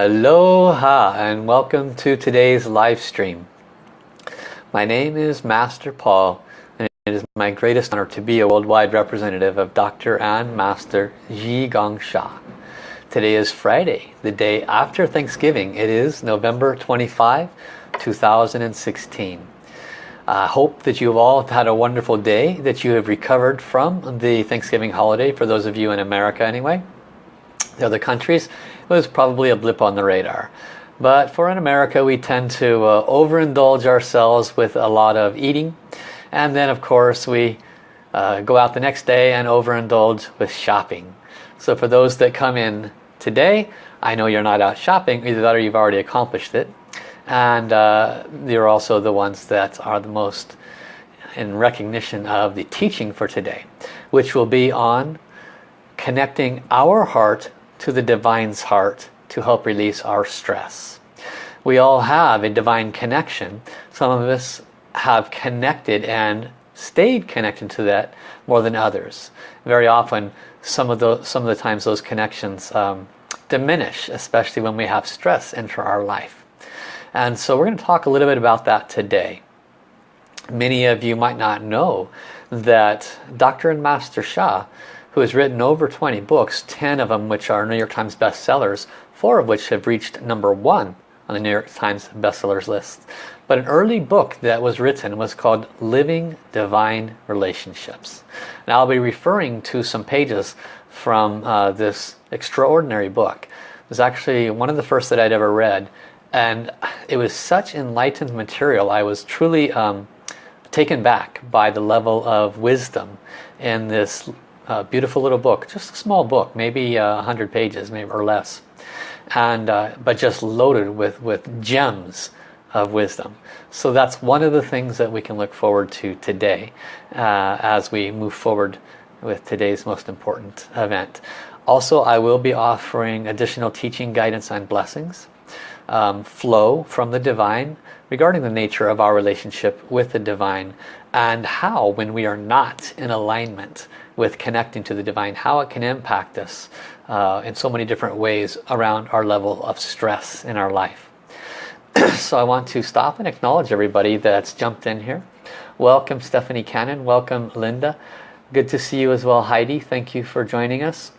Aloha and welcome to today's live stream. My name is Master Paul and it is my greatest honor to be a worldwide representative of Dr. and Master Zhi Gang Sha. Today is Friday, the day after Thanksgiving. It is November 25, 2016. I hope that you have all had a wonderful day, that you have recovered from the Thanksgiving holiday, for those of you in America anyway. The other countries, was probably a blip on the radar. But for in America, we tend to uh, overindulge ourselves with a lot of eating. And then, of course, we uh, go out the next day and overindulge with shopping. So for those that come in today, I know you're not out shopping, either that or you've already accomplished it. And uh, you're also the ones that are the most in recognition of the teaching for today, which will be on connecting our heart to the Divine's heart to help release our stress. We all have a divine connection. Some of us have connected and stayed connected to that more than others. Very often, some of the some of the times those connections um, diminish, especially when we have stress enter our life. And so we're going to talk a little bit about that today. Many of you might not know that Dr. and Master Sha who has written over 20 books, 10 of them which are New York Times bestsellers, four of which have reached number one on the New York Times bestsellers list. But an early book that was written was called Living Divine Relationships. Now I'll be referring to some pages from uh, this extraordinary book. It was actually one of the first that I'd ever read and it was such enlightened material. I was truly um, taken back by the level of wisdom in this uh, beautiful little book, just a small book, maybe uh, 100 pages maybe or less, and uh, but just loaded with, with gems of wisdom. So that's one of the things that we can look forward to today uh, as we move forward with today's most important event. Also, I will be offering additional teaching guidance and blessings, um, flow from the divine regarding the nature of our relationship with the divine and how when we are not in alignment with connecting to the divine, how it can impact us uh, in so many different ways around our level of stress in our life. so I want to stop and acknowledge everybody that's jumped in here. Welcome Stephanie Cannon, welcome Linda. Good to see you as well Heidi, thank you for joining us.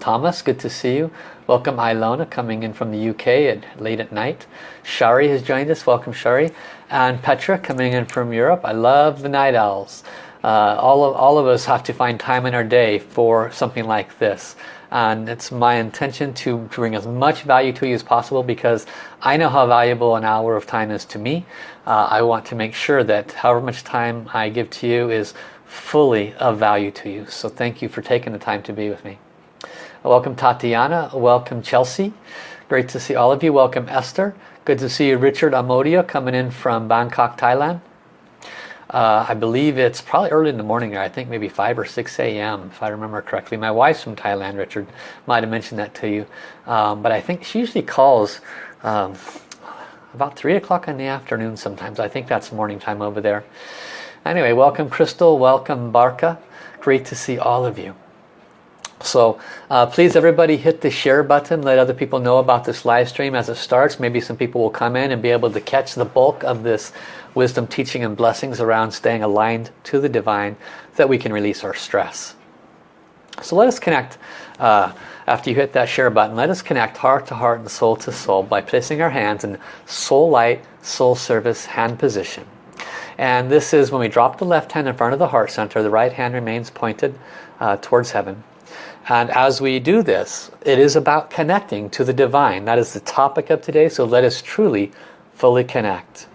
Thomas, good to see you. Welcome Ilona coming in from the UK at late at night. Shari has joined us, welcome Shari. And Petra coming in from Europe. I love the night owls uh, all, of, all of us have to find time in our day for something like this and it's my intention to bring as much value to you as possible because I know how valuable an hour of time is to me. Uh, I want to make sure that however much time I give to you is fully of value to you. So thank you for taking the time to be with me. Welcome Tatiana, welcome Chelsea. Great to see all of you. Welcome Esther. Good to see you Richard Amodia coming in from Bangkok, Thailand. Uh, I believe it's probably early in the morning. I think maybe 5 or 6 a.m. if I remember correctly. My wife's from Thailand, Richard. Might have mentioned that to you. Um, but I think she usually calls um, about 3 o'clock in the afternoon sometimes. I think that's morning time over there. Anyway, welcome Crystal. Welcome Barca. Great to see all of you. So uh, please everybody hit the share button. Let other people know about this live stream as it starts. Maybe some people will come in and be able to catch the bulk of this wisdom, teaching and blessings around staying aligned to the divine so that we can release our stress. So let us connect, uh, after you hit that share button, let us connect heart to heart and soul to soul by placing our hands in soul light, soul service hand position. And this is when we drop the left hand in front of the heart center, the right hand remains pointed uh, towards heaven. And as we do this, it is about connecting to the divine. That is the topic of today, so let us truly fully connect.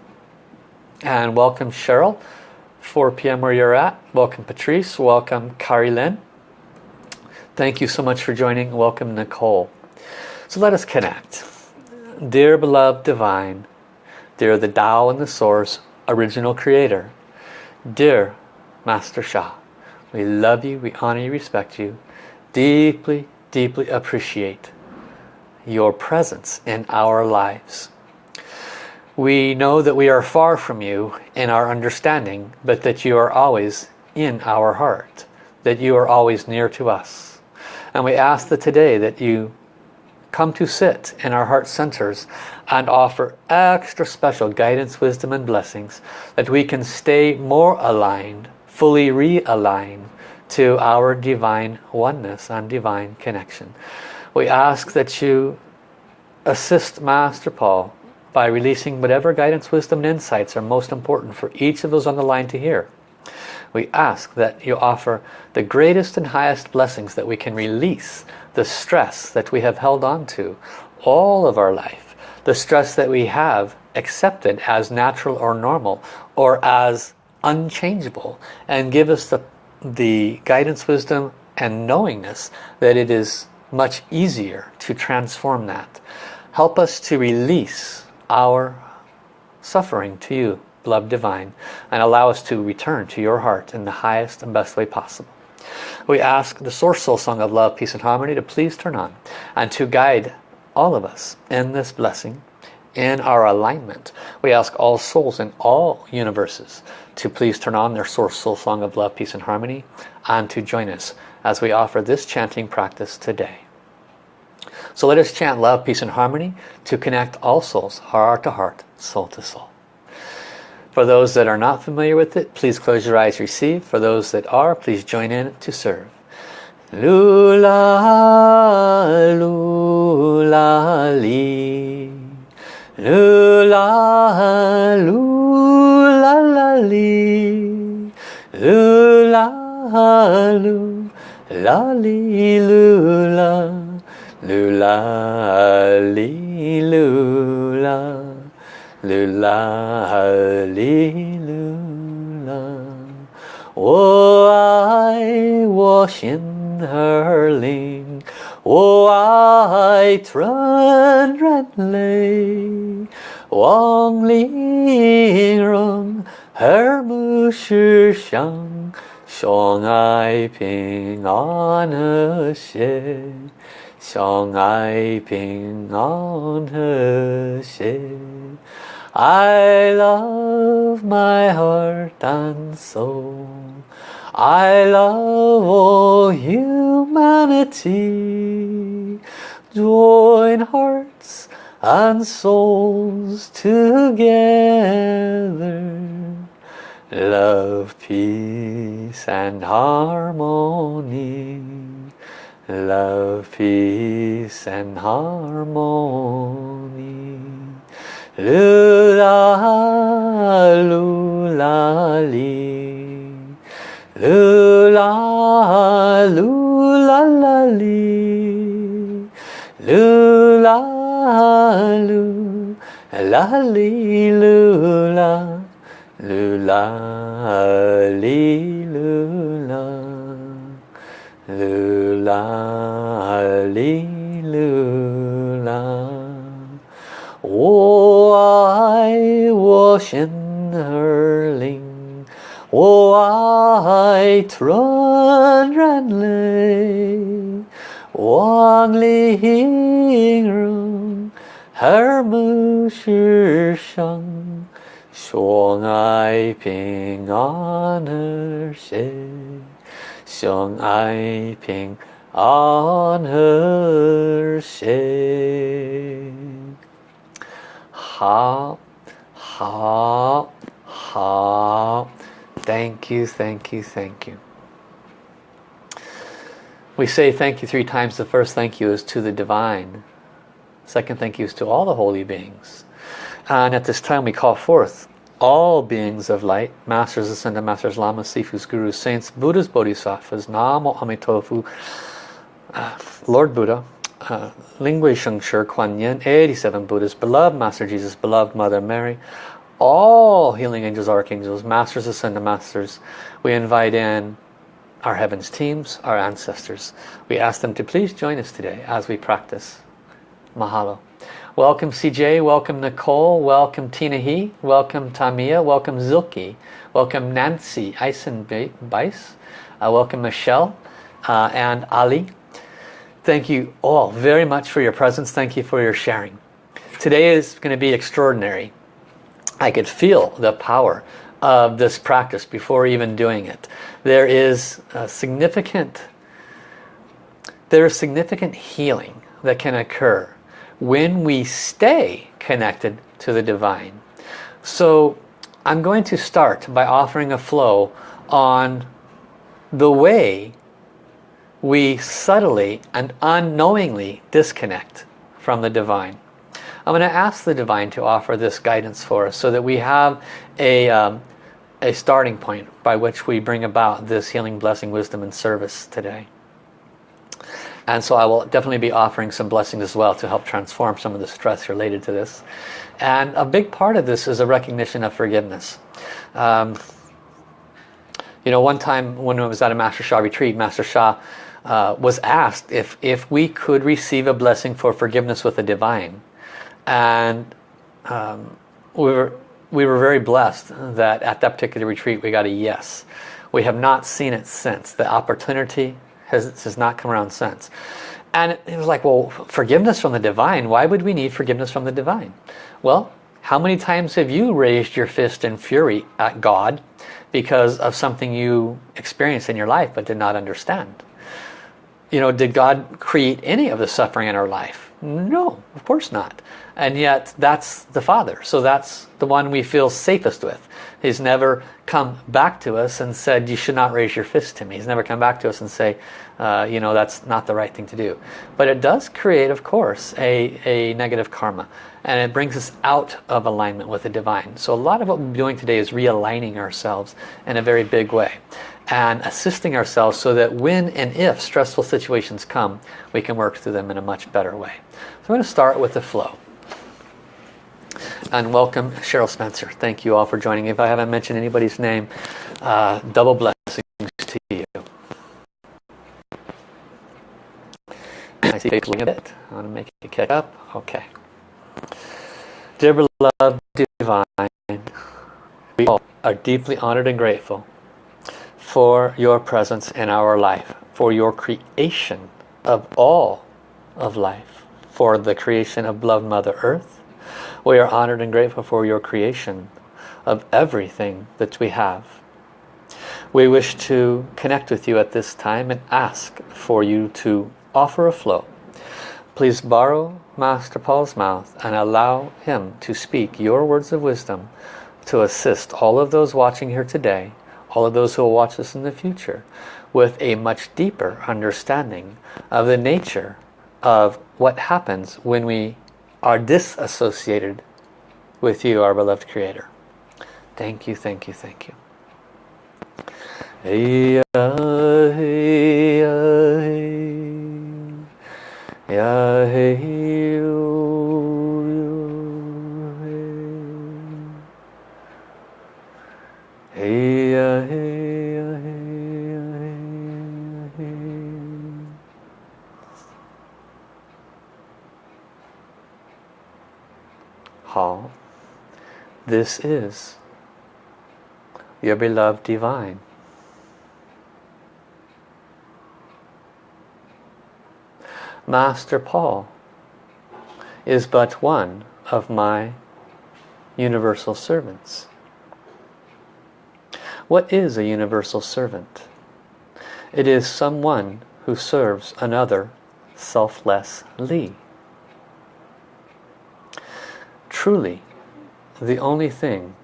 And welcome Cheryl, 4 p.m. where you're at. Welcome Patrice, welcome Kari Lynn. Thank you so much for joining. Welcome Nicole. So let us connect. Dear beloved divine, dear the Tao and the source, original creator, dear Master Sha, we love you, we honor you, respect you, deeply, deeply appreciate your presence in our lives. We know that we are far from you in our understanding, but that you are always in our heart, that you are always near to us. And we ask that today that you come to sit in our heart centers and offer extra special guidance, wisdom and blessings that we can stay more aligned, fully realigned to our divine oneness and divine connection. We ask that you assist Master Paul by releasing whatever guidance, wisdom and insights are most important for each of those on the line to hear. We ask that you offer the greatest and highest blessings that we can release the stress that we have held on to all of our life. The stress that we have accepted as natural or normal or as unchangeable and give us the, the guidance, wisdom and knowingness that it is much easier to transform that. Help us to release our suffering to you, beloved divine, and allow us to return to your heart in the highest and best way possible. We ask the Source Soul Song of Love, Peace and Harmony to please turn on and to guide all of us in this blessing, in our alignment. We ask all souls in all universes to please turn on their Source Soul Song of Love, Peace and Harmony and to join us as we offer this chanting practice today. So let us chant love, peace and harmony to connect all souls, heart to heart, soul to soul. For those that are not familiar with it, please close your eyes, receive. For those that are, please join in to serve. Lula, lula, 噜啦噜啦啦哩，噜啦噜啦哩噜啦，噜啦哩噜啦，噜啦哩噜啦。我爱我心儿灵。我爱纯然泪，望玲珑而不是相，相爱平安和谐。相爱平安和谐。I love my heart and soul. I love all humanity. Join hearts and souls together. Love, peace and harmony love, peace and harmony. Lula, lula, 噜啦噜啦啦哩，噜啦噜啦哩噜啦，噜啦哩噜啦，噜啦哩噜啦。我爱我心儿灵。我爱纯然泪，望玲珑而不是伤，相爱平安和谐。相爱平安和谐。好，好，好。Thank you, thank you, thank you. We say thank you three times. The first thank you is to the divine. Second thank you is to all the holy beings. And at this time we call forth all beings of light, masters, ascended masters, lamas, sifus, gurus, saints, buddhas, bodhisattvas, namo amitofu, uh, Lord Buddha, uh, Ling Hui Sheng Shi, Kuan Yin, 87 Buddhas, beloved Master Jesus, beloved Mother Mary, all healing angels, archangels, masters, ascended masters, we invite in our heavens teams, our ancestors. We ask them to please join us today as we practice. Mahalo. Welcome CJ, welcome Nicole, welcome Tina He, welcome Tamia, welcome Zilke, welcome Nancy Eisenbeiss, uh, welcome Michelle uh, and Ali. Thank you all very much for your presence. Thank you for your sharing. Today is going to be extraordinary. I could feel the power of this practice before even doing it. There is significant there is significant healing that can occur when we stay connected to the divine. So I'm going to start by offering a flow on the way we subtly and unknowingly disconnect from the divine. I'm going to ask the divine to offer this guidance for us so that we have a, um, a starting point by which we bring about this healing, blessing, wisdom, and service today. And so I will definitely be offering some blessings as well to help transform some of the stress related to this. And a big part of this is a recognition of forgiveness. Um, you know, one time when I was at a Master Sha retreat, Master Sha uh, was asked if, if we could receive a blessing for forgiveness with the divine. And um, we, were, we were very blessed that at that particular retreat we got a yes. We have not seen it since. The opportunity has, has not come around since. And it was like, well, forgiveness from the divine, why would we need forgiveness from the divine? Well, how many times have you raised your fist in fury at God because of something you experienced in your life but did not understand? You know, did God create any of the suffering in our life? No, of course not. And yet that's the Father. So that's the one we feel safest with. He's never come back to us and said, you should not raise your fist to me. He's never come back to us and say, uh, you know, that's not the right thing to do. But it does create, of course, a, a negative karma. And it brings us out of alignment with the divine. So a lot of what we're doing today is realigning ourselves in a very big way. And assisting ourselves so that when and if stressful situations come, we can work through them in a much better way. So I'm going to start with the flow. And welcome Cheryl Spencer. Thank you all for joining. If I haven't mentioned anybody's name, uh, double blessings to you. I see face a bit. I want to make it catch up. Okay. Dear beloved divine, we all are deeply honored and grateful for your presence in our life, for your creation of all of life, for the creation of beloved Mother Earth, we are honored and grateful for your creation of everything that we have. We wish to connect with you at this time and ask for you to offer a flow. Please borrow Master Paul's mouth and allow him to speak your words of wisdom to assist all of those watching here today, all of those who will watch this in the future, with a much deeper understanding of the nature of what happens when we are disassociated with you, our beloved Creator. Thank you, thank you, thank you. Hey, uh, This is your beloved divine. Master Paul is but one of my universal servants. What is a universal servant? It is someone who serves another selflessly truly the only thing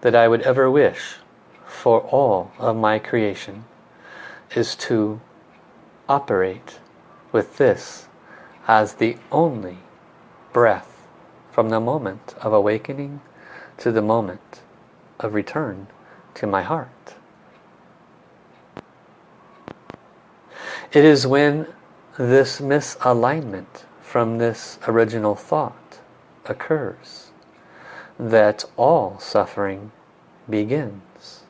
that I would ever wish for all of my creation is to operate with this as the only breath from the moment of awakening to the moment of return to my heart. It is when this misalignment from this original thought occurs that all suffering begins.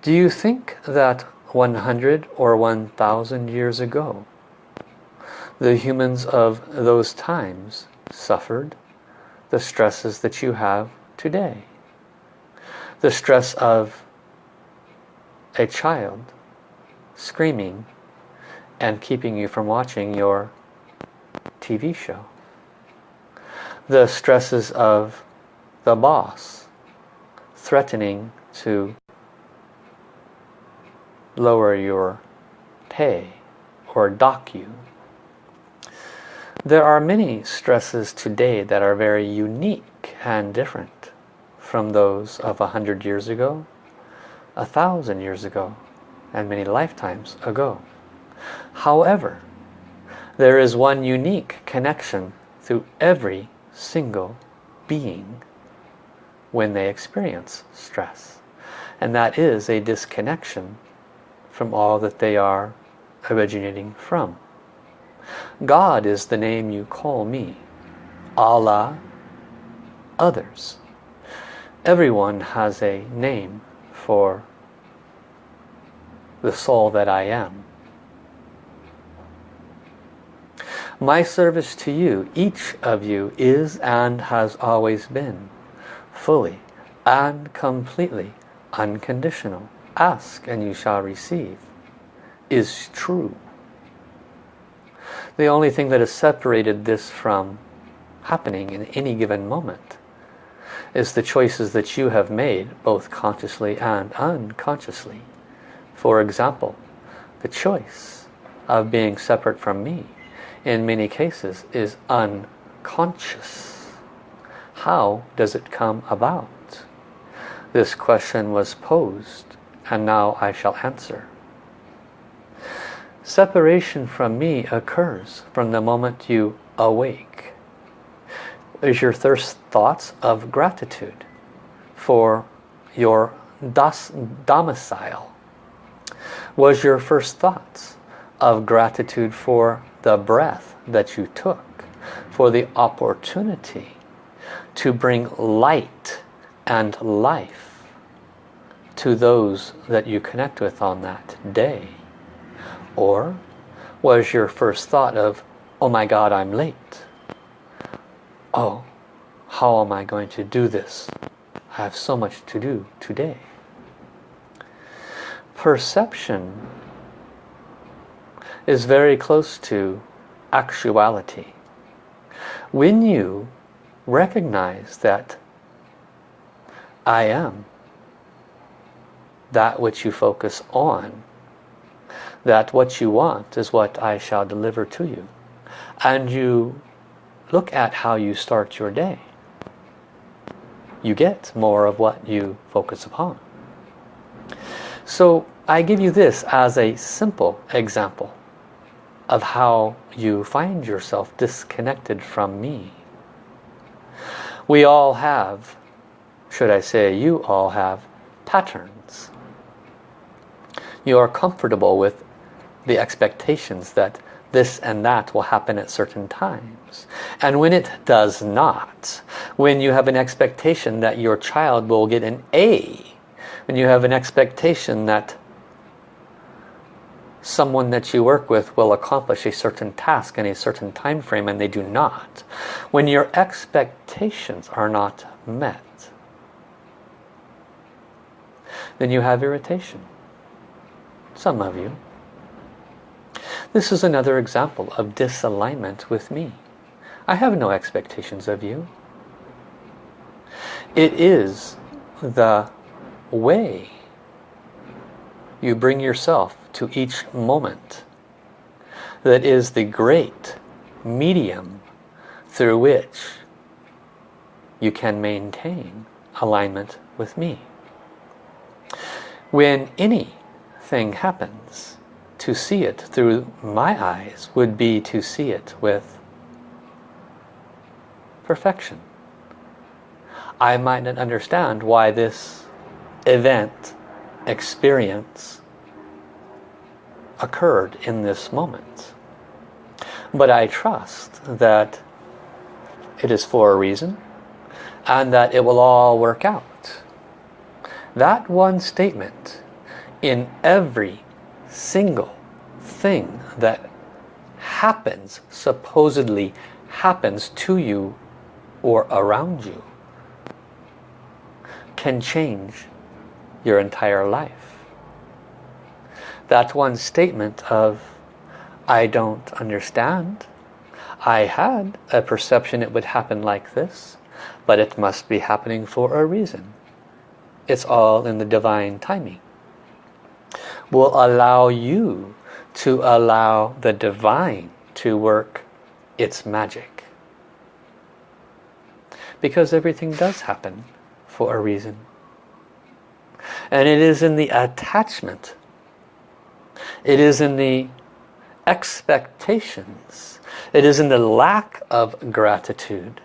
Do you think that 100 or 1,000 years ago the humans of those times suffered the stresses that you have today? The stress of a child screaming and keeping you from watching your TV show the stresses of the boss threatening to lower your pay or dock you There are many stresses today that are very unique and different from those of a hundred years ago, a thousand years ago, and many lifetimes ago. However, there is one unique connection through every single being when they experience stress. And that is a disconnection from all that they are originating from. God is the name you call me. Allah, others. Everyone has a name for the soul that I am. My service to you, each of you, is and has always been fully and completely unconditional. Ask and you shall receive is true. The only thing that has separated this from happening in any given moment is the choices that you have made both consciously and unconsciously. For example, the choice of being separate from me in many cases is unconscious. How does it come about? This question was posed and now I shall answer. Separation from me occurs from the moment you awake. Is your first thoughts of gratitude for your das domicile? Was your first thoughts of gratitude for the breath that you took, for the opportunity to bring light and life to those that you connect with on that day? Or was your first thought of, oh my God, I'm late. Oh, how am I going to do this? I have so much to do today. Perception is very close to actuality. When you recognize that I am that which you focus on, that what you want is what I shall deliver to you. And you look at how you start your day. You get more of what you focus upon. So I give you this as a simple example of how you find yourself disconnected from me. We all have, should I say you all have, patterns. You are comfortable with the expectations that this and that will happen at certain times. And when it does not, when you have an expectation that your child will get an A, when you have an expectation that someone that you work with will accomplish a certain task in a certain time frame and they do not. When your expectations are not met, then you have irritation. Some of you. This is another example of disalignment with me. I have no expectations of you. It is the way you bring yourself to each moment that is the great medium through which you can maintain alignment with me. When anything happens, to see it through my eyes would be to see it with perfection. I might not understand why this event experience occurred in this moment. But I trust that it is for a reason and that it will all work out. That one statement in every single thing that happens, supposedly happens to you or around you, can change your entire life. That one statement of, I don't understand. I had a perception it would happen like this, but it must be happening for a reason. It's all in the divine timing. Will allow you to allow the divine to work it's magic. Because everything does happen for a reason. And it is in the attachment. It is in the expectations. It is in the lack of gratitude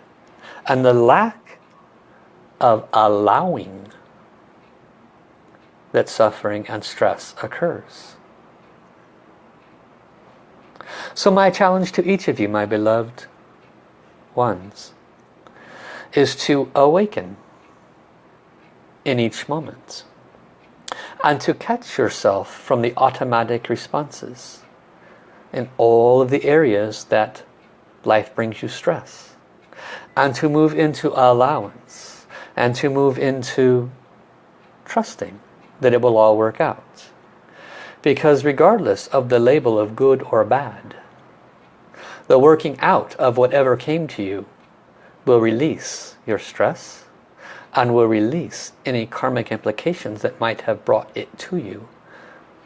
and the lack of allowing that suffering and stress occurs. So my challenge to each of you, my beloved ones, is to awaken in each moment and to catch yourself from the automatic responses in all of the areas that life brings you stress. And to move into allowance and to move into trusting that it will all work out. Because regardless of the label of good or bad the working out of whatever came to you will release your stress and will release any karmic implications that might have brought it to you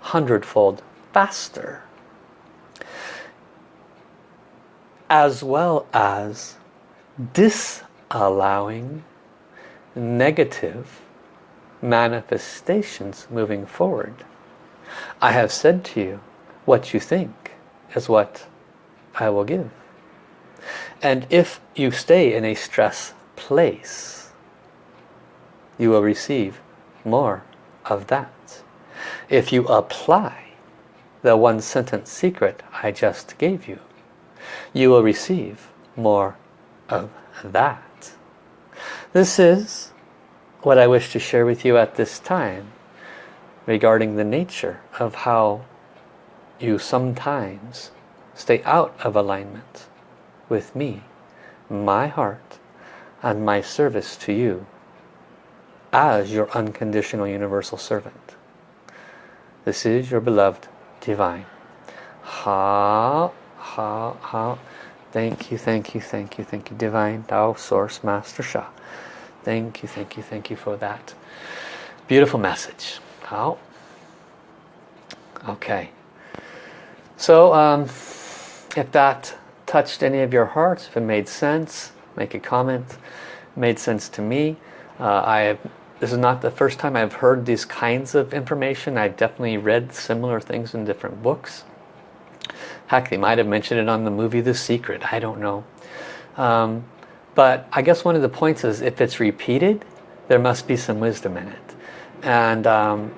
hundredfold faster as well as disallowing negative manifestations moving forward. I have said to you, what you think is what I will give. And if you stay in a stress place, you will receive more of that. If you apply the one sentence secret I just gave you, you will receive more of that. This is what I wish to share with you at this time regarding the nature of how you sometimes stay out of alignment with me, my heart, and my service to you as your unconditional universal servant. This is your beloved divine. Ha, ha, ha. Thank you, thank you, thank you, thank you, Divine Tao Source Master Sha. Thank you, thank you, thank you for that beautiful message. How? Okay. So, um, if that touched any of your hearts, if it made sense, make a comment. made sense to me. Uh, I this is not the first time I've heard these kinds of information. I've definitely read similar things in different books. Heck, they might have mentioned it on the movie The Secret. I don't know. Um, but I guess one of the points is if it's repeated, there must be some wisdom in it. And um,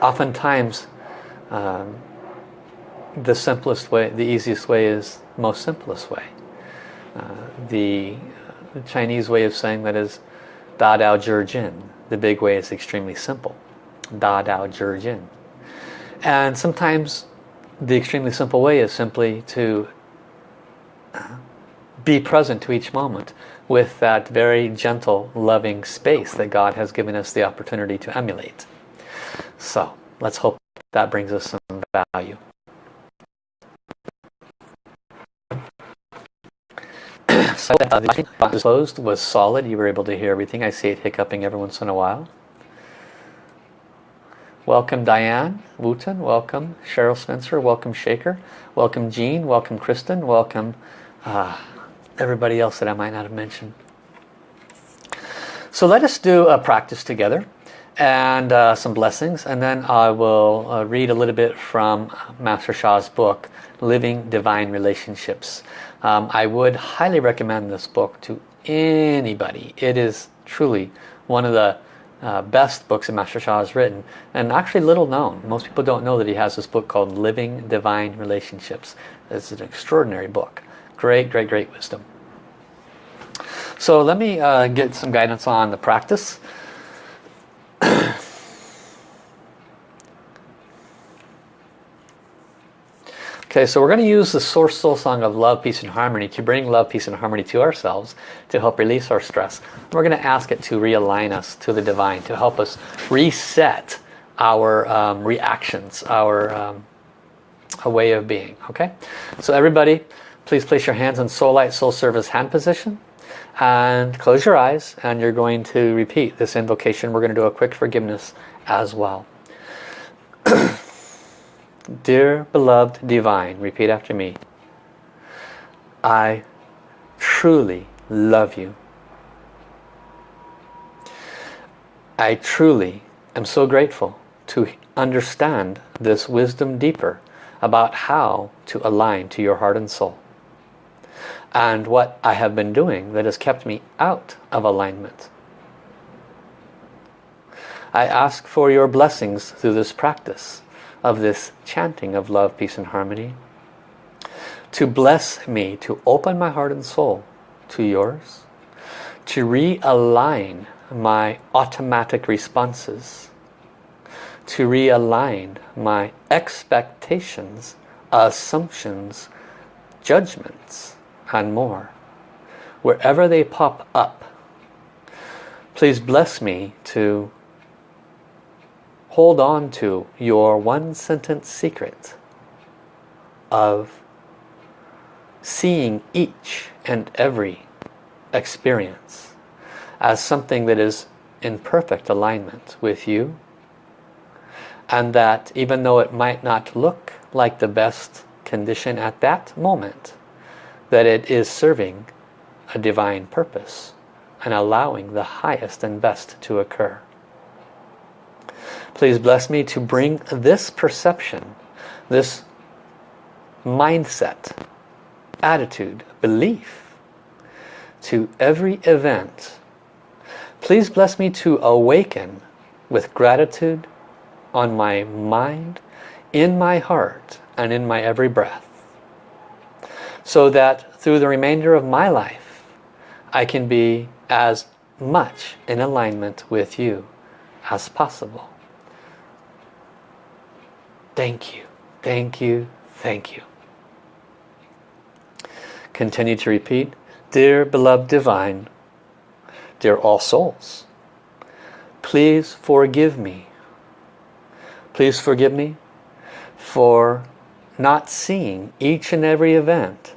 oftentimes, um, the simplest way, the easiest way is most simplest way. Uh, the, the, Chinese way of saying that is Da Dao Zhi Jian. The big way is extremely simple. Da Dao Zhi Jian. And sometimes the extremely simple way is simply to uh, be present to each moment with that very gentle, loving space that God has given us the opportunity to emulate. So let's hope that brings us some value. So uh, the was closed was solid. You were able to hear everything. I see it hiccuping every once in a while. Welcome Diane Wooten. Welcome Cheryl Spencer. Welcome Shaker. Welcome Jean. Welcome Kristen. Welcome uh, everybody else that I might not have mentioned. So let us do a practice together and uh, some blessings and then I will uh, read a little bit from Master Sha's book Living Divine Relationships. Um, I would highly recommend this book to anybody. It is truly one of the uh, best books that Master Sha has written and actually little known. Most people don't know that he has this book called Living Divine Relationships. It's an extraordinary book. Great, great, great wisdom. So let me uh, get some guidance on the practice. Okay, so we're going to use the Source Soul Song of Love, Peace and Harmony to bring love, peace and harmony to ourselves to help release our stress. We're going to ask it to realign us to the Divine, to help us reset our um, reactions, our um, a way of being. Okay, so everybody, please place your hands in Soul Light, Soul Service hand position and close your eyes and you're going to repeat this invocation. We're going to do a quick forgiveness as well. Dear beloved divine, repeat after me. I truly love you. I truly am so grateful to understand this wisdom deeper about how to align to your heart and soul. And what I have been doing that has kept me out of alignment. I ask for your blessings through this practice of this chanting of love, peace and harmony to bless me, to open my heart and soul to yours, to realign my automatic responses, to realign my expectations, assumptions, judgments, and more. Wherever they pop up, please bless me to hold on to your one sentence secret of seeing each and every experience as something that is in perfect alignment with you and that even though it might not look like the best condition at that moment that it is serving a divine purpose and allowing the highest and best to occur. Please bless me to bring this perception, this mindset attitude, belief to every event. Please bless me to awaken with gratitude on my mind, in my heart, and in my every breath. So that through the remainder of my life, I can be as much in alignment with you as possible. Thank you, thank you, thank you. Continue to repeat, Dear beloved divine, dear all souls, please forgive me. Please forgive me for not seeing each and every event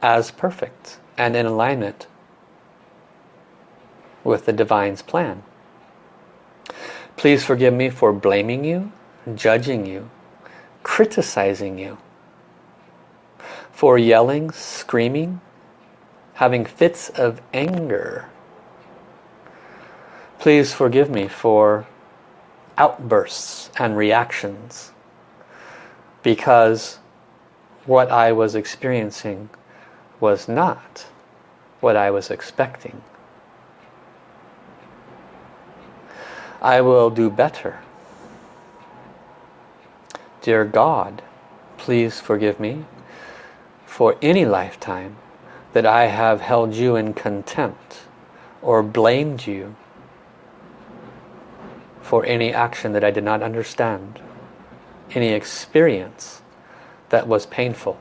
as perfect and in alignment with the Divine's plan. Please forgive me for blaming you, judging you, criticizing you, for yelling, screaming, having fits of anger. Please forgive me for outbursts and reactions because what I was experiencing was not what I was expecting. I will do better. Dear God, please forgive me for any lifetime that I have held you in contempt or blamed you for any action that I did not understand, any experience that was painful.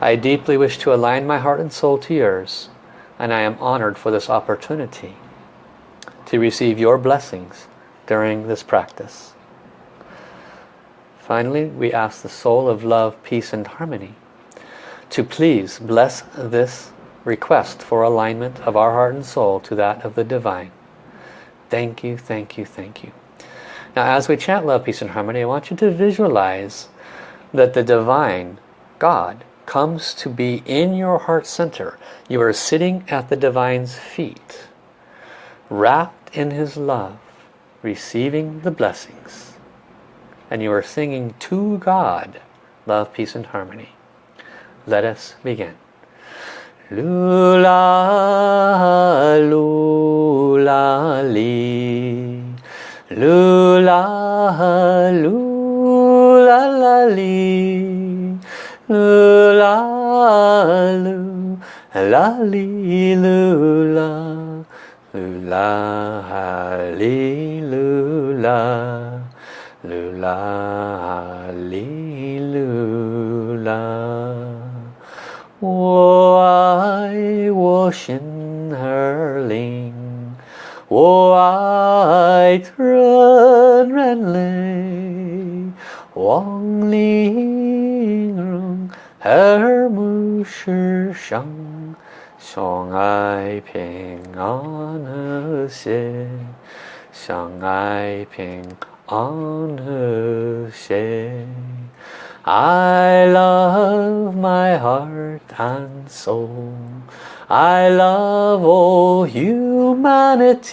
I deeply wish to align my heart and soul to yours and I am honored for this opportunity to receive your blessings during this practice. Finally, we ask the soul of love, peace and harmony to please bless this request for alignment of our heart and soul to that of the divine. Thank you, thank you, thank you. Now as we chant love, peace and harmony, I want you to visualize that the divine, God, comes to be in your heart center. You are sitting at the divine's feet, wrapped in his love, receiving the blessings and you are singing to God love, peace and harmony. Let us begin. Lula, lula, li. Lula, lula, la, li. Lula, lu, la, li, lula. Lula, li, lula. Lula, li, lula. 我爱我心儿灵，我爱纯然泪，望玲珑和睦世上，相爱平安和谐，相爱平安。on her shed. I love my heart and soul. I love all humanity.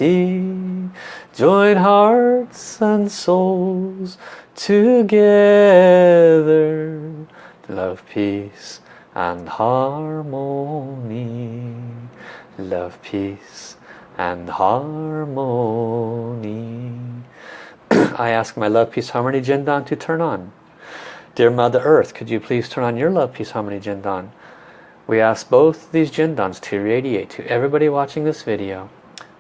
Join hearts and souls together. Love, peace and harmony. Love, peace and harmony. I ask my love, peace, harmony Jindan to turn on. Dear Mother Earth, could you please turn on your love, peace, harmony Jindan? We ask both these Jindans to radiate to everybody watching this video.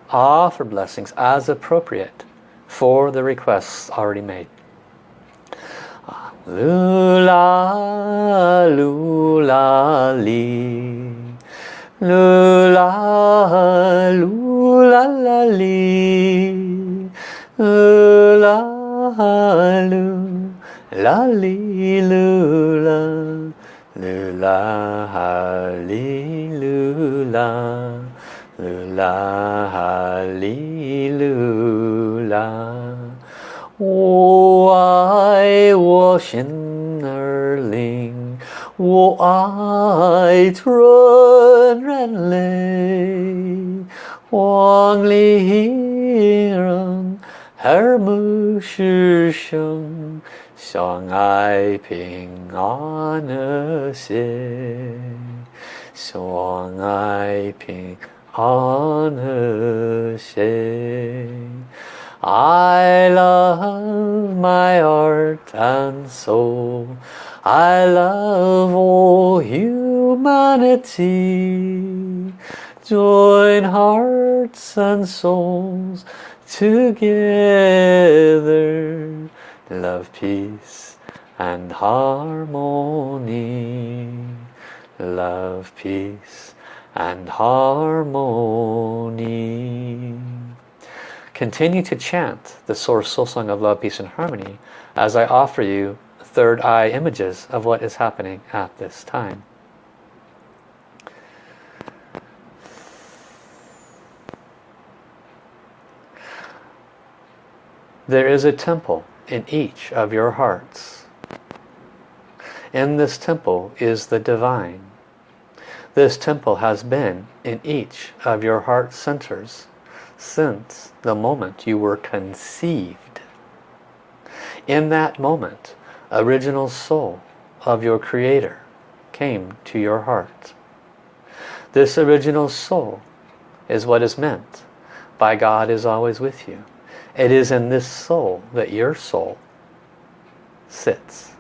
Ah, Offer blessings as appropriate for the requests already made. Ah, lula, lula, li. Lula, lula, 啦啦啦啦哩啦啦啦啦哩啦啦啦啦哩啦啦我爱我心儿灵我爱春人类黄鹂鸣耳目是生。相爱平安和谐，相爱平安和谐。I love my heart and soul. I love all humanity. Join hearts and souls together love, peace and harmony. Love, peace and harmony. Continue to chant the Source Soul Song of Love, Peace and Harmony as I offer you third eye images of what is happening at this time. There is a temple in each of your hearts. In this temple is the divine. This temple has been in each of your heart centers since the moment you were conceived. In that moment, original soul of your creator came to your heart. This original soul is what is meant by God is always with you. It is in this soul that your soul sits.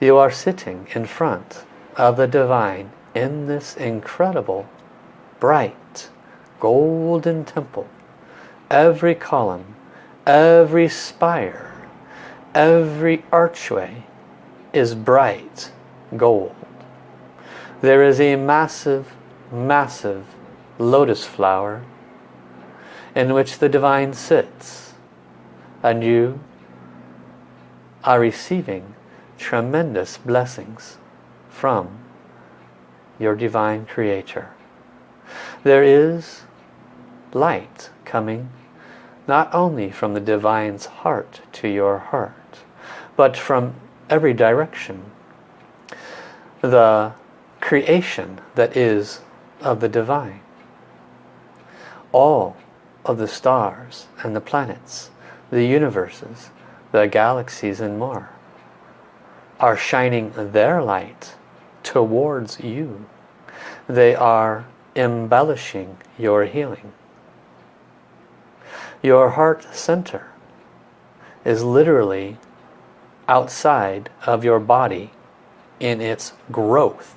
You are sitting in front of the divine in this incredible, bright, golden temple. Every column, every spire, every archway is bright gold. There is a massive, massive lotus flower in which the divine sits and you are receiving tremendous blessings from your divine creator. There is light coming not only from the divine's heart to your heart but from every direction. The creation that is of the divine. All of the stars and the planets, the universes, the galaxies and more are shining their light towards you. They are embellishing your healing. Your heart center is literally outside of your body in its growth.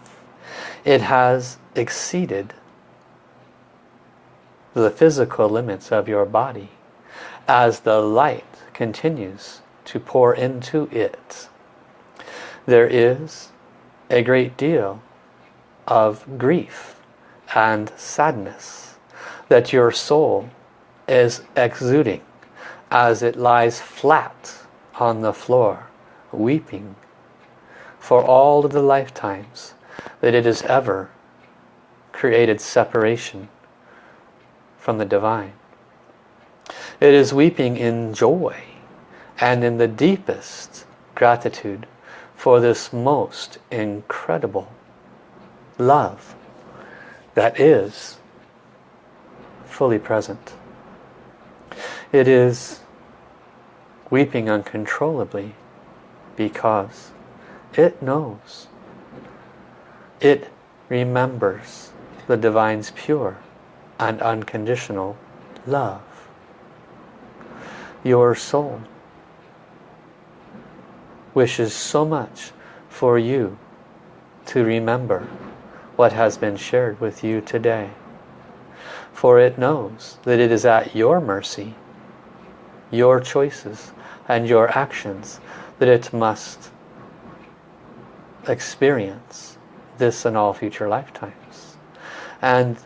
It has exceeded the physical limits of your body as the light continues to pour into it. There is a great deal of grief and sadness that your soul is exuding as it lies flat on the floor weeping for all of the lifetimes that it has ever created separation from the divine. It is weeping in joy and in the deepest gratitude for this most incredible love that is fully present. It is weeping uncontrollably because it knows. It remembers the Divine's pure and unconditional love. Your soul wishes so much for you to remember what has been shared with you today. For it knows that it is at your mercy, your choices and your actions that it must experience this in all future lifetimes. And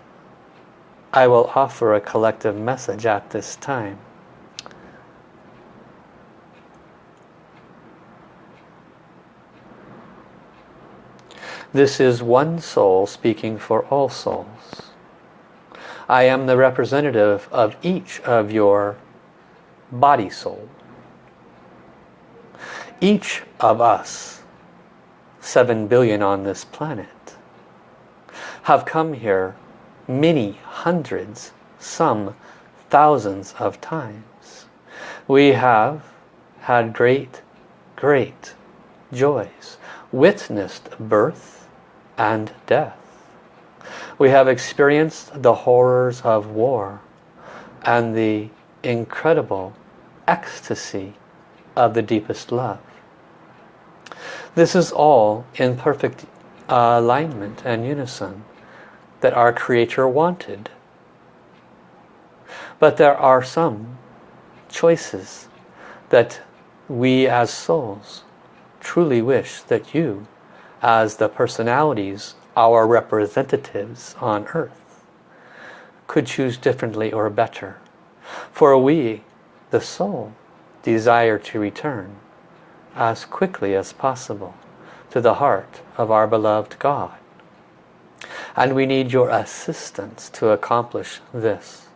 I will offer a collective message at this time. This is one soul speaking for all souls. I am the representative of each of your body soul. Each of us, seven billion on this planet, have come here many hundreds, some thousands of times. We have had great, great joys, witnessed birth and death. We have experienced the horrors of war and the incredible ecstasy of the deepest love. This is all in perfect uh, alignment and unison that our Creator wanted. But there are some choices that we as souls truly wish that you, as the personalities, our representatives on earth, could choose differently or better. For we, the soul, desire to return as quickly as possible to the heart of our beloved God. And we need your assistance to accomplish this.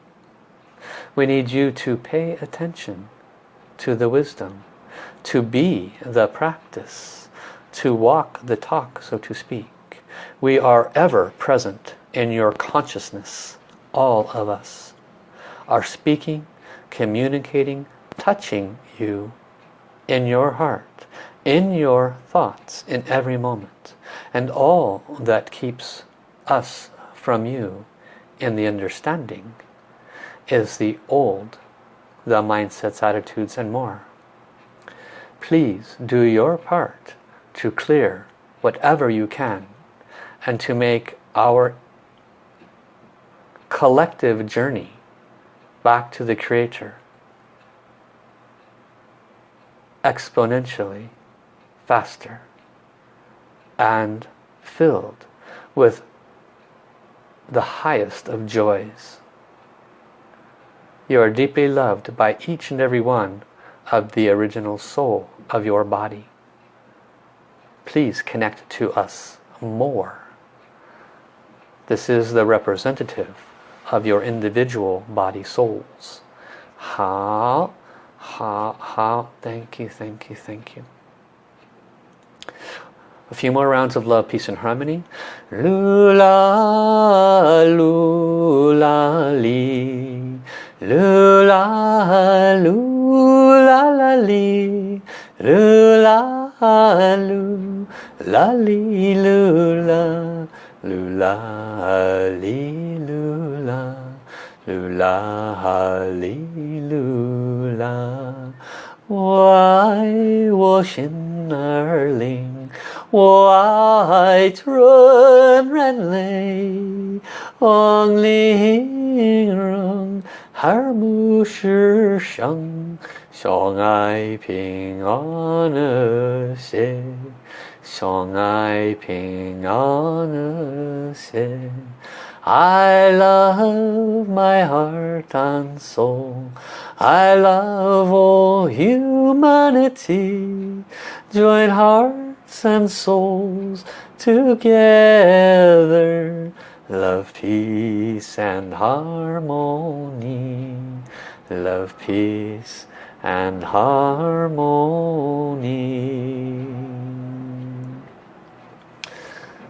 We need you to pay attention to the wisdom, to be the practice, to walk the talk, so to speak. We are ever present in your consciousness, all of us. Are speaking, communicating, touching you in your heart, in your thoughts, in every moment. And all that keeps us from you in the understanding is the old, the mindsets, attitudes and more. Please do your part to clear whatever you can and to make our collective journey back to the Creator exponentially faster and filled with the highest of joys. You are deeply loved by each and every one of the original soul of your body. Please connect to us more. This is the representative of your individual body souls. Ha, ha, ha. Thank you, thank you, thank you. A few more rounds of love, peace and harmony. Lula, lula, li. Lula, lula, la, li. Lula, lula, li, lula. Lula, li, lula. Lula, li, lula. 我我心儿灵。 white run ran lay only ling rong har mu song I ping on a se song I ping on a se I love my heart and soul. I love all humanity. Join heart and souls together. Love, peace and harmony. Love, peace and harmony.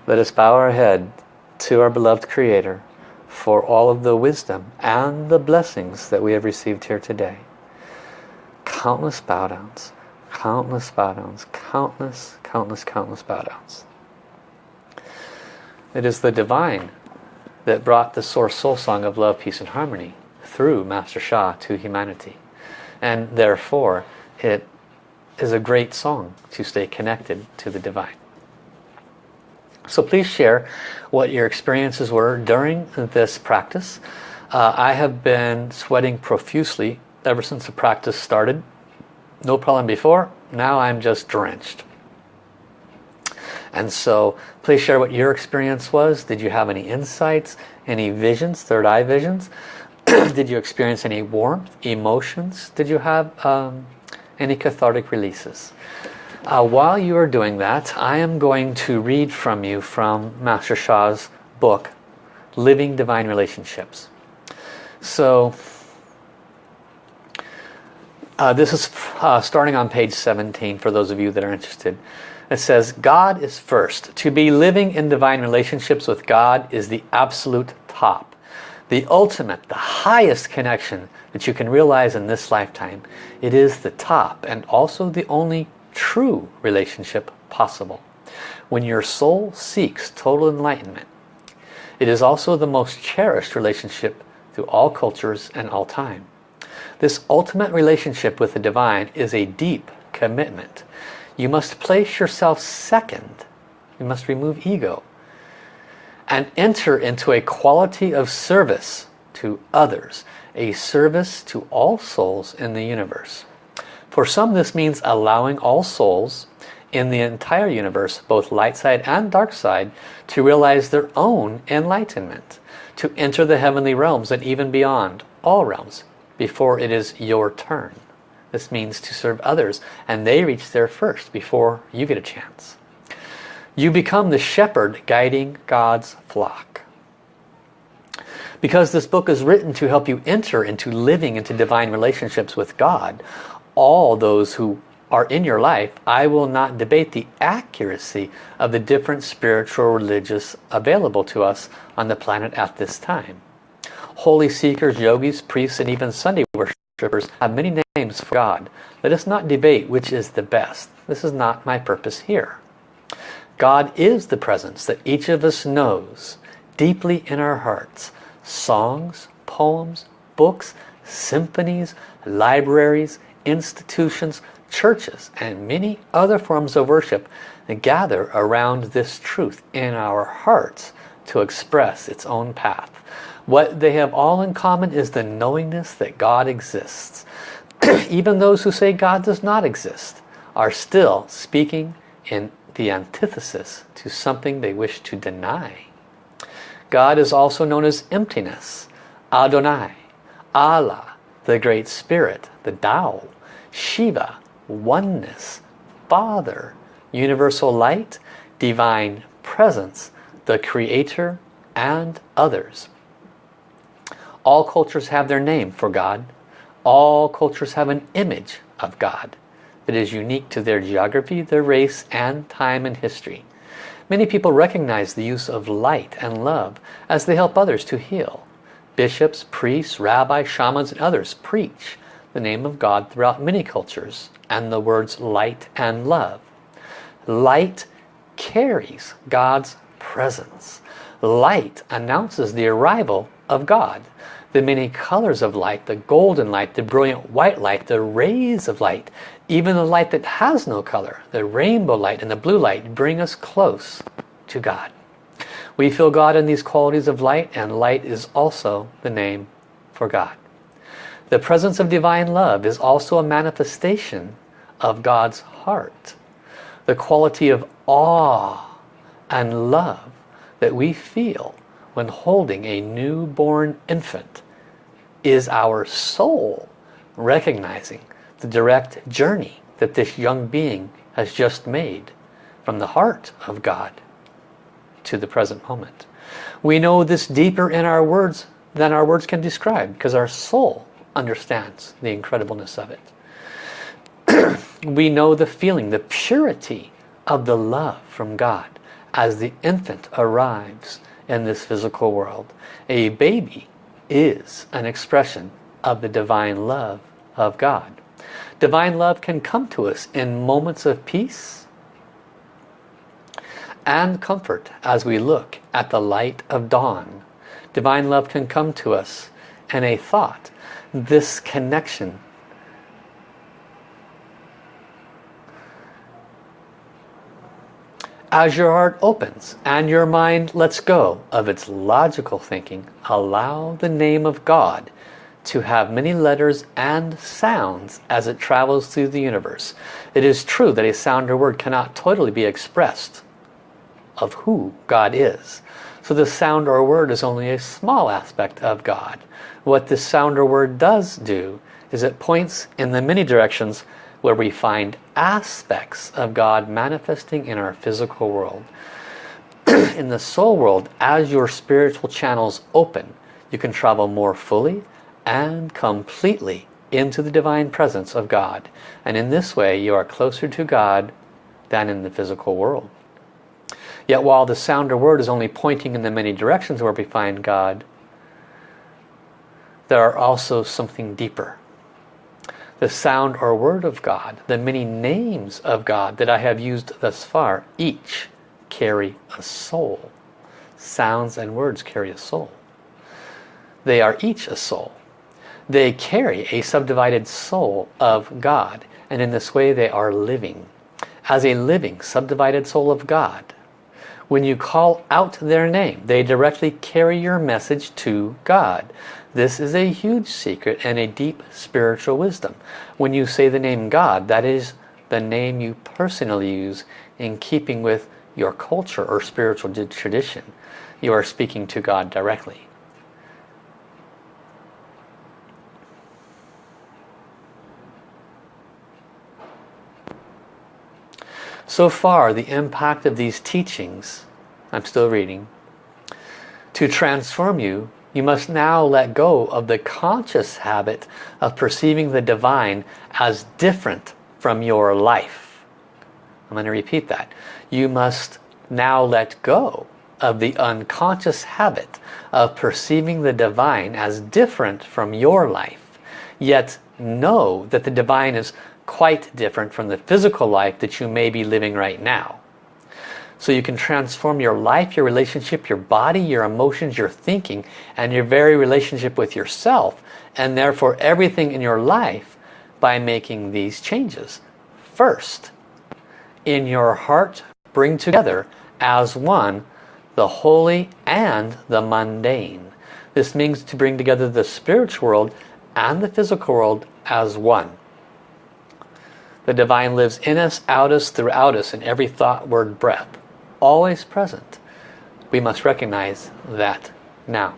Let us bow our head to our beloved Creator for all of the wisdom and the blessings that we have received here today. Countless bow downs, countless bow downs, countless, countless, countless bow downs. It is the divine that brought the source soul song of love, peace and harmony through Master Sha to humanity. And therefore it is a great song to stay connected to the divine. So please share what your experiences were during this practice. Uh, I have been sweating profusely ever since the practice started. No problem before, now I'm just drenched. And so please share what your experience was. Did you have any insights, any visions, third eye visions? Did you experience any warmth, emotions? Did you have um, any cathartic releases? Uh, while you are doing that, I am going to read from you from Master Sha's book, Living Divine Relationships. So, uh, this is uh, starting on page 17 for those of you that are interested. It says, God is first. To be living in divine relationships with God is the absolute top. The ultimate, the highest connection that you can realize in this lifetime. It is the top and also the only true relationship possible. When your soul seeks total enlightenment, it is also the most cherished relationship through all cultures and all time. This ultimate relationship with the divine is a deep commitment. You must place yourself second. You must remove ego and enter into a quality of service to others, a service to all souls in the universe. For some this means allowing all souls in the entire universe, both light side and dark side, to realize their own enlightenment, to enter the heavenly realms and even beyond, all realms, before it is your turn. This means to serve others and they reach there first before you get a chance. You become the shepherd guiding God's flock. Because this book is written to help you enter into living into divine relationships with God, all those who are in your life, I will not debate the accuracy of the different spiritual religious available to us on the planet at this time. Holy seekers, yogis, priests, and even Sunday worshippers have many names for God. Let us not debate which is the best. This is not my purpose here. God is the presence that each of us knows deeply in our hearts. Songs, poems, books, symphonies, libraries, institutions, churches, and many other forms of worship gather around this truth in our hearts to express its own path. What they have all in common is the knowingness that God exists. Even those who say God does not exist are still speaking in the antithesis to something they wish to deny. God is also known as emptiness, Adonai, Allah, the Great Spirit, the Tao, Shiva, oneness, Father, universal light, divine presence, the Creator, and others. All cultures have their name for God. All cultures have an image of God that is unique to their geography, their race, and time and history. Many people recognize the use of light and love as they help others to heal. Bishops, priests, rabbis, shamans, and others preach the name of God throughout many cultures and the words light and love. Light carries God's presence. Light announces the arrival of God the many colors of light, the golden light, the brilliant white light, the rays of light, even the light that has no color, the rainbow light and the blue light bring us close to God. We feel God in these qualities of light and light is also the name for God. The presence of divine love is also a manifestation of God's heart. The quality of awe and love that we feel when holding a newborn infant is our soul recognizing the direct journey that this young being has just made from the heart of God to the present moment. We know this deeper in our words than our words can describe because our soul understands the incredibleness of it. we know the feeling, the purity of the love from God as the infant arrives in this physical world. A baby is an expression of the divine love of God. Divine love can come to us in moments of peace and comfort as we look at the light of dawn. Divine love can come to us in a thought. This connection As your heart opens and your mind lets go of its logical thinking, allow the name of God to have many letters and sounds as it travels through the universe. It is true that a sound or word cannot totally be expressed of who God is. So the sound or word is only a small aspect of God. What this sound or word does do is it points in the many directions where we find aspects of God manifesting in our physical world. in the soul world, as your spiritual channels open, you can travel more fully and completely into the divine presence of God. And in this way, you are closer to God than in the physical world. Yet while the sound or word is only pointing in the many directions where we find God, there are also something deeper the sound or word of God, the many names of God that I have used thus far, each carry a soul. Sounds and words carry a soul. They are each a soul. They carry a subdivided soul of God. And in this way they are living. As a living subdivided soul of God. When you call out their name, they directly carry your message to God. This is a huge secret and a deep spiritual wisdom. When you say the name God, that is the name you personally use in keeping with your culture or spiritual tradition. You are speaking to God directly. So far, the impact of these teachings, I'm still reading, to transform you you must now let go of the conscious habit of perceiving the divine as different from your life. I'm going to repeat that. You must now let go of the unconscious habit of perceiving the divine as different from your life. Yet know that the divine is quite different from the physical life that you may be living right now. So you can transform your life, your relationship, your body, your emotions, your thinking, and your very relationship with yourself, and therefore everything in your life by making these changes. First, in your heart, bring together as one the holy and the mundane. This means to bring together the spiritual world and the physical world as one. The divine lives in us, out us, throughout us, in every thought, word, breath always present. We must recognize that now.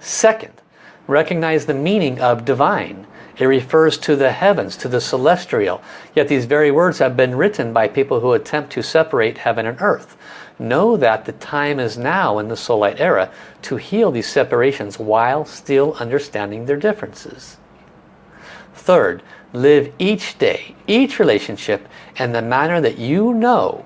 Second, recognize the meaning of divine. It refers to the heavens, to the celestial. Yet these very words have been written by people who attempt to separate heaven and earth. Know that the time is now in the soul light era to heal these separations while still understanding their differences. Third, live each day, each relationship in the manner that you know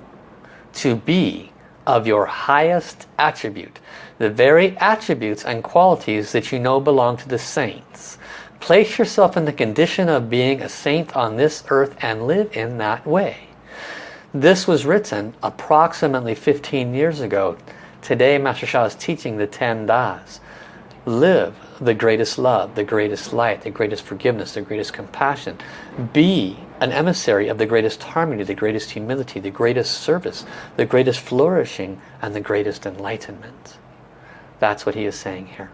to be of your highest attribute. The very attributes and qualities that you know belong to the saints. Place yourself in the condition of being a saint on this earth and live in that way. This was written approximately 15 years ago. Today Master Sha is teaching the 10 Das. Live the greatest love, the greatest light, the greatest forgiveness, the greatest compassion. Be an emissary of the greatest harmony, the greatest humility, the greatest service, the greatest flourishing, and the greatest enlightenment. That's what he is saying here.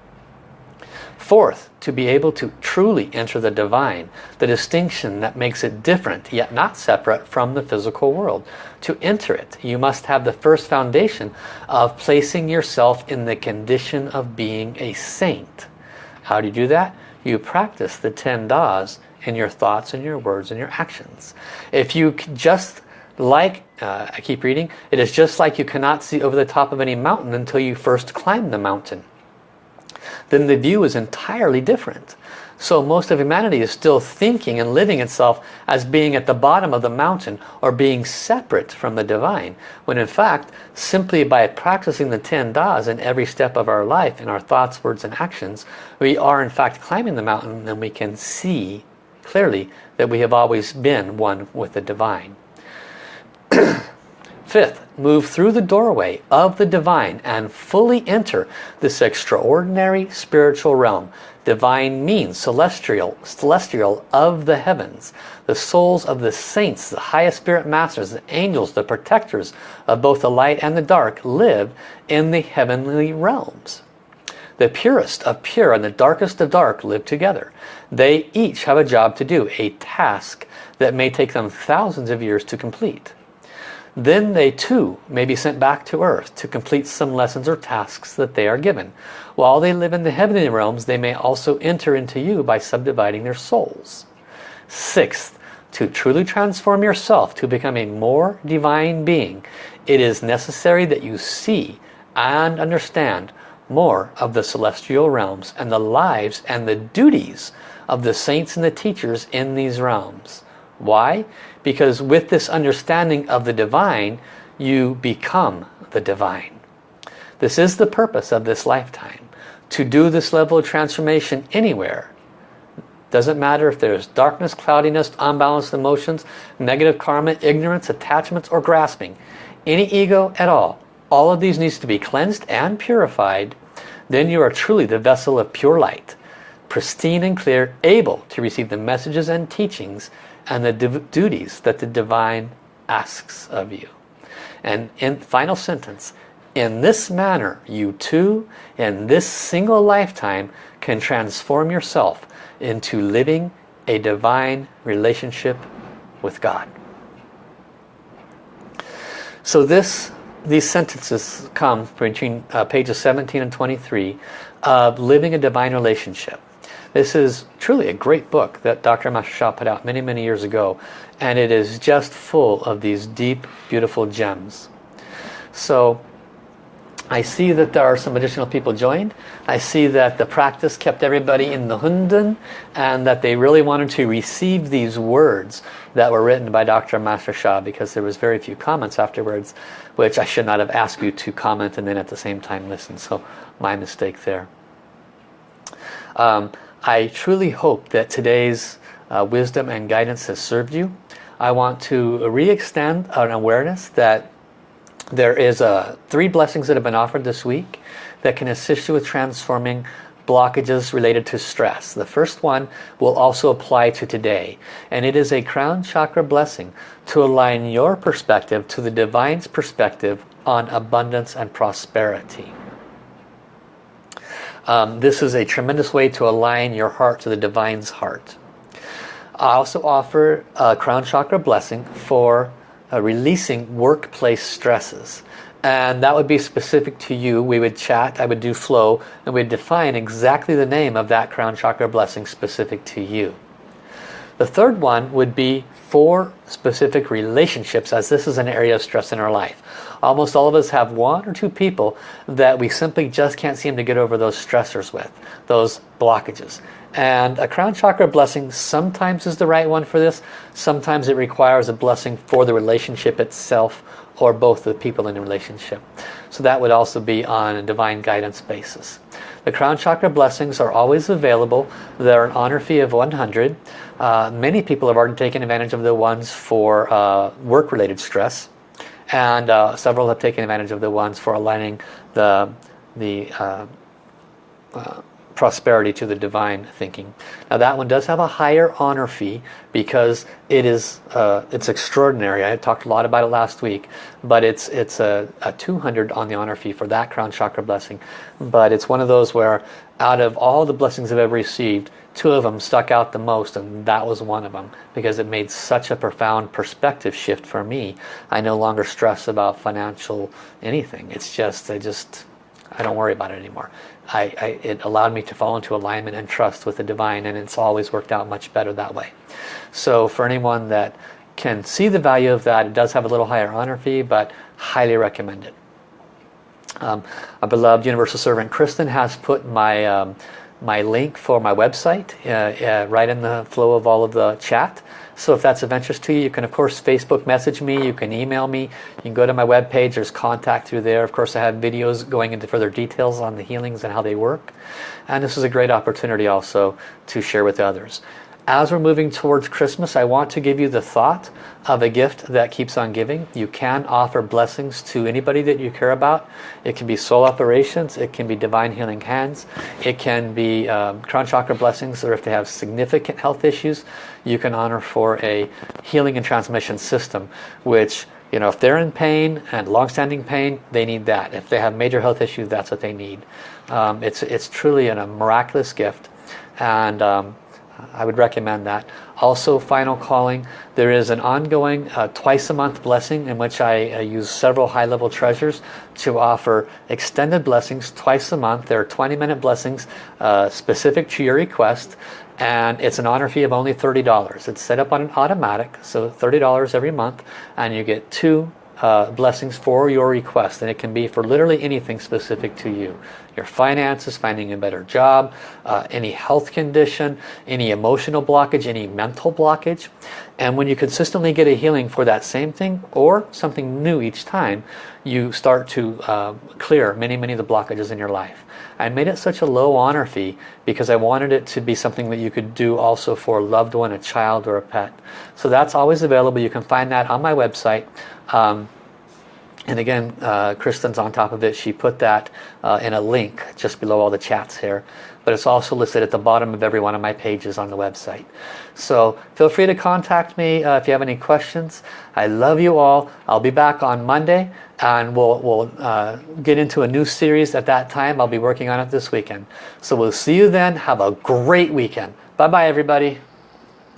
Fourth, to be able to truly enter the divine, the distinction that makes it different, yet not separate from the physical world. To enter it, you must have the first foundation of placing yourself in the condition of being a saint. How do you do that? You practice the 10 Das in your thoughts and your words and your actions. If you just like, uh, I keep reading, it is just like you cannot see over the top of any mountain until you first climb the mountain. then the view is entirely different. So most of humanity is still thinking and living itself as being at the bottom of the mountain or being separate from the divine. When in fact, simply by practicing the 10 Das in every step of our life, in our thoughts, words and actions, we are in fact climbing the mountain and we can see clearly that we have always been one with the divine. Fifth, move through the doorway of the divine and fully enter this extraordinary spiritual realm. Divine means celestial, celestial of the heavens. The souls of the saints, the highest spirit masters, the angels, the protectors of both the light and the dark live in the heavenly realms. The purest of pure and the darkest of dark live together. They each have a job to do, a task that may take them thousands of years to complete. Then they too may be sent back to earth to complete some lessons or tasks that they are given. While they live in the heavenly realms, they may also enter into you by subdividing their souls. Sixth, to truly transform yourself to become a more divine being, it is necessary that you see and understand more of the celestial realms and the lives and the duties of the saints and the teachers in these realms. Why? Because with this understanding of the divine, you become the divine. This is the purpose of this lifetime. To do this level of transformation anywhere. Doesn't matter if there's darkness, cloudiness, unbalanced emotions, negative karma, ignorance, attachments, or grasping. Any ego at all. All of these needs to be cleansed and purified. Then you are truly the vessel of pure light. Pristine and clear, able to receive the messages and teachings and the duties that the divine asks of you. And in final sentence, in this manner, you too, in this single lifetime, can transform yourself into living a divine relationship with God. So this, these sentences come between uh, pages 17 and 23 of living a divine relationship. This is truly a great book that Dr. Master Sha put out many, many years ago. And it is just full of these deep, beautiful gems. So I see that there are some additional people joined. I see that the practice kept everybody in the hunden and that they really wanted to receive these words that were written by Dr. Master Sha because there was very few comments afterwards which I should not have asked you to comment and then at the same time listen. So my mistake there. Um, I truly hope that today's uh, wisdom and guidance has served you. I want to re-extend an awareness that there is uh, three blessings that have been offered this week that can assist you with transforming blockages related to stress. The first one will also apply to today and it is a crown chakra blessing to align your perspective to the divine's perspective on abundance and prosperity. Um, this is a tremendous way to align your heart to the divine's heart. I also offer a crown chakra blessing for uh, releasing workplace stresses. And that would be specific to you. We would chat, I would do flow, and we'd define exactly the name of that crown chakra blessing specific to you. The third one would be for specific relationships as this is an area of stress in our life. Almost all of us have one or two people that we simply just can't seem to get over those stressors with, those blockages. And a crown chakra blessing sometimes is the right one for this. Sometimes it requires a blessing for the relationship itself or both the people in the relationship. So that would also be on a divine guidance basis. The crown chakra blessings are always available. They're an honor fee of 100. Uh, many people have already taken advantage of the ones for uh, work-related stress and uh, several have taken advantage of the ones for aligning the the uh, uh, prosperity to the divine thinking. Now that one does have a higher honor fee because it is uh, it's extraordinary. I talked a lot about it last week, but it's it's a, a 200 on the honor fee for that crown chakra blessing. But it's one of those where out of all the blessings I've ever received, two of them stuck out the most and that was one of them because it made such a profound perspective shift for me. I no longer stress about financial anything. It's just I just I don't worry about it anymore. I, I, it allowed me to fall into alignment and trust with the divine and it's always worked out much better that way. So for anyone that can see the value of that, it does have a little higher honor fee, but highly recommend it. Um, our beloved Universal Servant Kristen has put my um, my link for my website uh, uh, right in the flow of all of the chat. So if that's of interest to you, you can of course Facebook message me, you can email me, you can go to my web page, there's contact through there. Of course I have videos going into further details on the healings and how they work. And this is a great opportunity also to share with others as we're moving towards Christmas, I want to give you the thought of a gift that keeps on giving. You can offer blessings to anybody that you care about. It can be soul operations, it can be divine healing hands, it can be um, crown chakra blessings, or if they have significant health issues, you can honor for a healing and transmission system, which you know, if they're in pain and long-standing pain, they need that. If they have major health issues, that's what they need. Um, it's, it's truly a miraculous gift. And um, I would recommend that. Also, Final Calling, there is an ongoing uh, twice a month blessing in which I uh, use several high-level treasures to offer extended blessings twice a month. There are 20-minute blessings uh, specific to your request and it's an honor fee of only $30. It's set up on an automatic, so $30 every month, and you get two uh, blessings for your request and it can be for literally anything specific to you. Your finances finding a better job uh, any health condition any emotional blockage any mental blockage. And when you consistently get a healing for that same thing or something new each time you start to uh, clear many many of the blockages in your life I made it such a low honor fee because I wanted it to be something that you could do also for a loved one, a child or a pet. So that's always available. You can find that on my website. Um, and again, uh, Kristen's on top of it. She put that uh, in a link just below all the chats here. But it's also listed at the bottom of every one of my pages on the website. So feel free to contact me uh, if you have any questions. I love you all. I'll be back on Monday and we'll, we'll uh, get into a new series at that time. I'll be working on it this weekend. So we'll see you then. Have a great weekend. Bye-bye everybody.